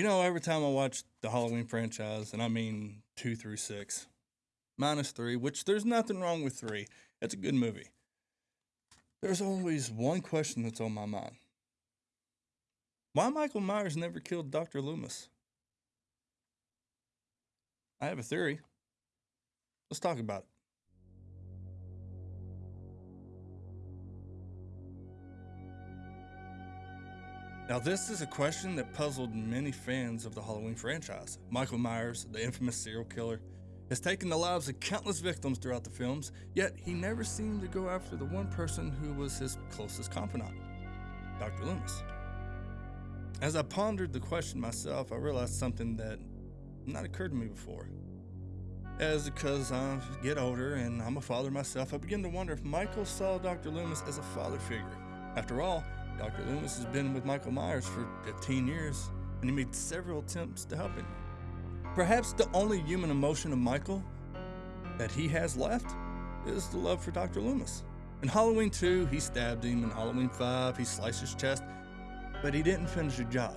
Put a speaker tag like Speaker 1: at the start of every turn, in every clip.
Speaker 1: You know, every time I watch the Halloween franchise, and I mean two through six, minus three, which there's nothing wrong with three, it's a good movie. There's always one question that's on my mind Why Michael Myers never killed Dr. Loomis? I have a theory. Let's talk about it. Now, this is a question that puzzled many fans of the Halloween franchise. Michael Myers, the infamous serial killer, has taken the lives of countless victims throughout the films, yet he never seemed to go after the one person who was his closest confidant, Dr. Loomis. As I pondered the question myself, I realized something that not occurred to me before. As because I get older and I'm a father myself, I begin to wonder if Michael saw Dr. Loomis as a father figure. After all, Dr. Loomis has been with Michael Myers for 15 years, and he made several attempts to help him. Perhaps the only human emotion of Michael that he has left is the love for Dr. Loomis. In Halloween 2, he stabbed him. In Halloween 5, he sliced his chest, but he didn't finish the job.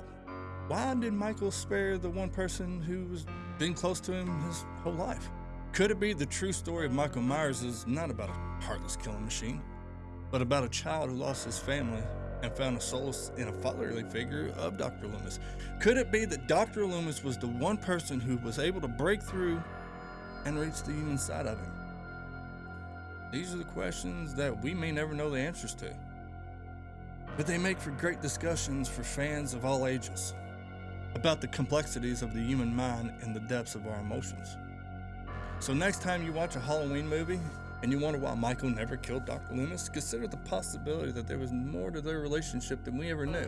Speaker 1: Why did Michael spare the one person who was been close to him his whole life? Could it be the true story of Michael Myers is not about a heartless killing machine, but about a child who lost his family and found a solace in a fatherly figure of Dr. Loomis. Could it be that Dr. Loomis was the one person who was able to break through and reach the human side of him? These are the questions that we may never know the answers to. But they make for great discussions for fans of all ages about the complexities of the human mind and the depths of our emotions. So, next time you watch a Halloween movie and you wonder why Michael never killed Dr. Loomis, consider the possibility that there was more to their relationship than we ever knew.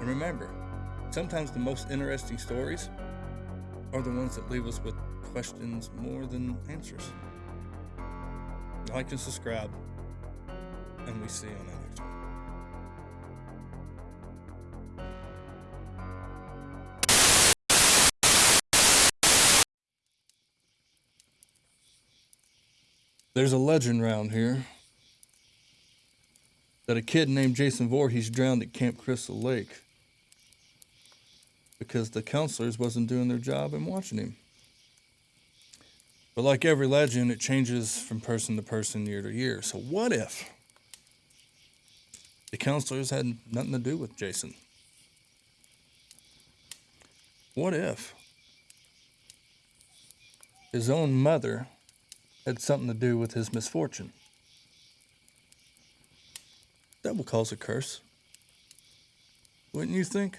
Speaker 1: And remember, sometimes the most interesting stories are the ones that leave us with questions more than answers. Like and subscribe, and we see you on the There's a legend around here that a kid named Jason Voorhees drowned at Camp Crystal Lake because the counselors wasn't doing their job and watching him. But like every legend, it changes from person to person, year to year. So what if the counselors had nothing to do with Jason? What if his own mother had something to do with his misfortune. That will cause a curse. Wouldn't you think?